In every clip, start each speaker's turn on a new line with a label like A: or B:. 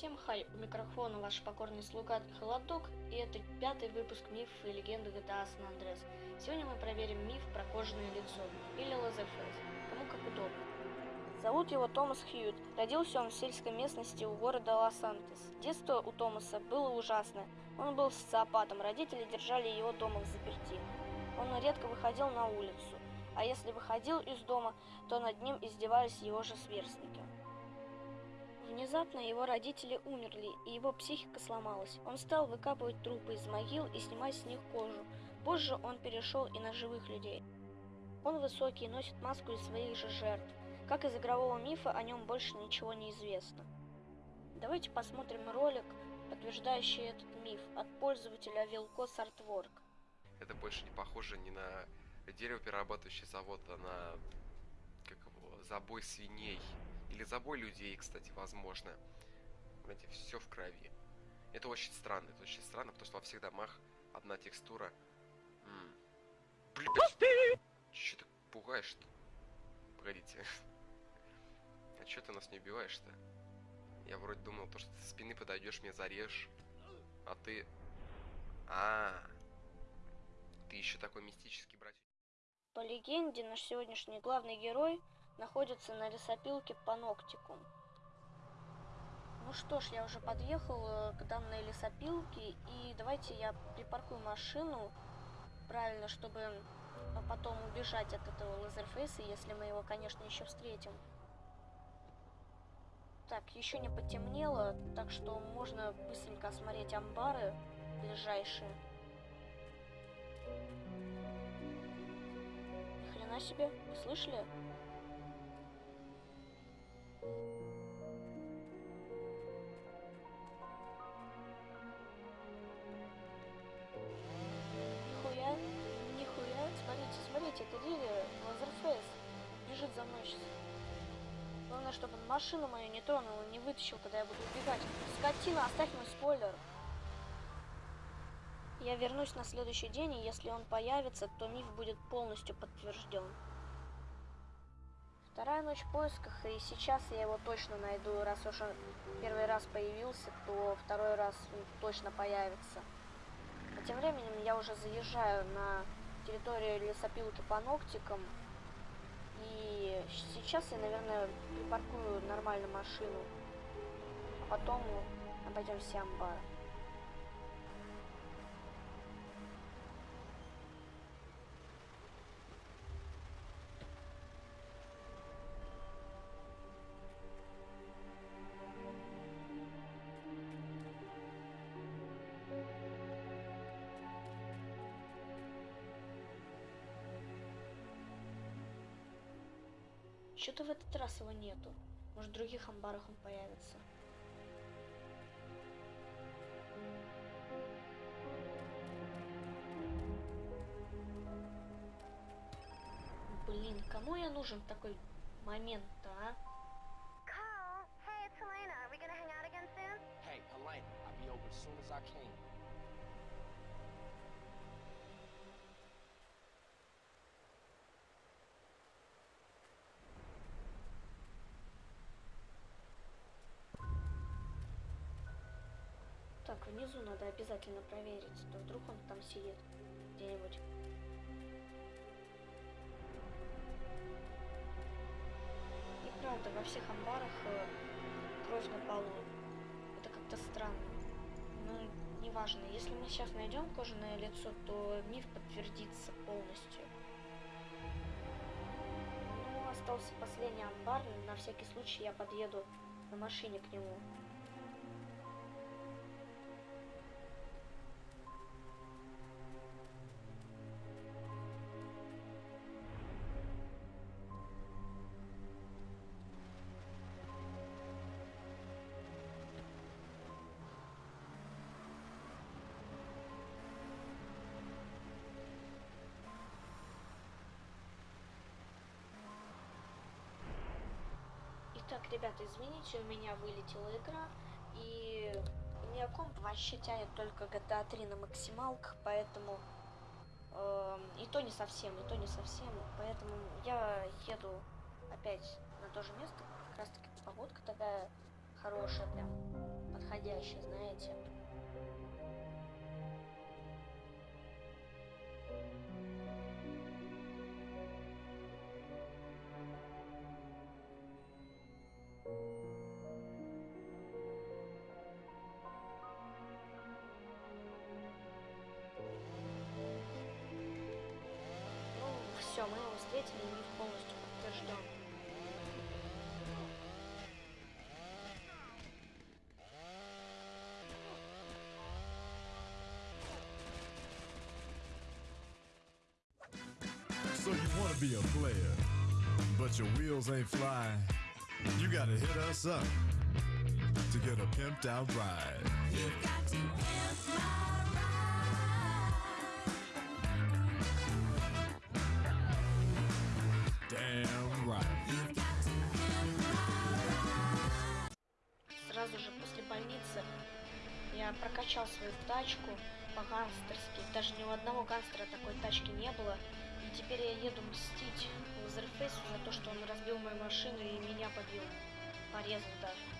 A: Всем хай, у микрофона ваш покорный слуга Холодок, и это пятый выпуск мифов и легенды GTA San Andreas. Сегодня мы проверим миф про кожаное лицо, или Leatherface, кому как удобно. Зовут его Томас Хьюит. Родился он в сельской местности у города Лос-Антес. Детство у Томаса было ужасное. Он был социопатом, родители держали его дома взаперти. Он редко выходил на улицу, а если выходил из дома, то над ним издевались его же сверстники. Внезапно его родители умерли, и его психика сломалась. Он стал выкапывать трупы из могил и снимать с них кожу. Позже он перешел и на живых людей. Он высокий и носит маску из своих же жертв. Как из игрового мифа, о нем больше ничего не известно. Давайте посмотрим ролик, подтверждающий этот миф, от пользователя Вилкос Artwork.
B: Это больше не похоже ни на деревоперерабатывающий завод, а на забой свиней. Или забой людей, кстати, возможно. Знаете, все в крови. Это очень странно, это очень странно, потому что во всех домах одна текстура. М Блин, Че ты пугаешь-то? Погодите. А че ты нас не убиваешь-то? Я вроде думал, то, что ты со спины подойдешь, мне зарежешь. А ты... А, -а, -а. ты еще такой мистический братик.
A: По легенде, наш сегодняшний главный герой находится на лесопилке Паноктикум. Ну что ж, я уже подъехал к данной лесопилке, и давайте я припаркую машину правильно, чтобы потом убежать от этого лазерфейса, если мы его, конечно, еще встретим. Так, еще не потемнело, так что можно быстренько осмотреть амбары ближайшие. Ни хрена себе, слышали? Главное, чтобы он машину мою не тронул, не вытащил, когда я буду убегать. Скотина, оставь мой спойлер. Я вернусь на следующий день, и если он появится, то миф будет полностью подтвержден. Вторая ночь в поисках, и сейчас я его точно найду. Раз уж он первый раз появился, то второй раз он точно появится. А тем временем я уже заезжаю на территорию лесопилки по ногтикам. И сейчас я, наверное, припаркую нормально машину. А потом обойдем все Что-то в этот раз его нету. Может, в других амбарах он появится. Блин, кому я нужен в такой момент-то, а?
C: Carl, hey, it's Helena. Are we gonna hang out again soon?
D: Hey, Helene, I'll be over as soon as I can.
A: Так, внизу надо обязательно проверить, то вдруг он там сидит где-нибудь. И правда, во всех амбарах э, кровь на полу. Это как-то странно. Ну, неважно. Если мы сейчас найдем кожаное лицо, то миф подтвердится полностью. Ну, остался последний амбар. На всякий случай я подъеду на машине к нему. Ребята, извините, у меня вылетела игра, и у меня комп вообще тянет только GTA 3 на максималках, поэтому... Э, и то не совсем, и то не совсем, поэтому я еду опять на то же место, как раз таки погодка такая
E: хорошее прям, подходящее, знаете. все, мы его встретили, миф полностью подтвержден.
F: So you want to be a player, but your wheels ain't flying. You gotta hit us up to get a pimped out ride. Damn
E: Сразу же после больницы я прокачал свою тачку по-гангстерски. Даже ни у одного гангстера такой тачки не было. И теперь я еду мстить Лазерфейсу за то, что он разбил мою машину и меня побил. Порезал даже.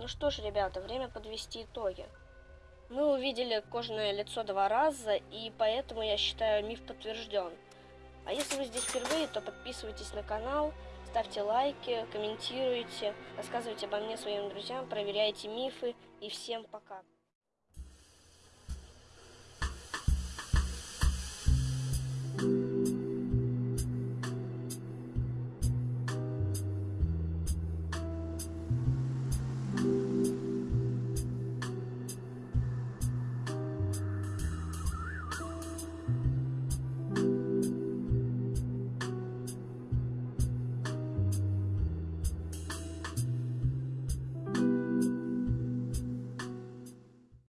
E: Ну что ж, ребята, время подвести итоги. Мы увидели кожаное лицо два раза, и поэтому, я считаю, миф подтвержден. А если вы здесь впервые, то подписывайтесь на канал, ставьте лайки, комментируйте, рассказывайте обо мне своим друзьям, проверяйте мифы, и всем пока.